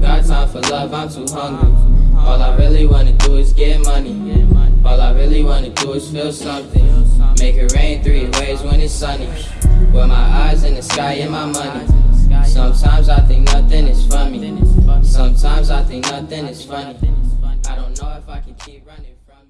got time for love, I'm too hungry. All I really wanna do is get money. All I really wanna do is feel something. Make it rain three ways when it's sunny. With my eyes in the sky and my money. Sometimes I think nothing is funny. Sometimes I think nothing is funny. I don't know if I can keep running from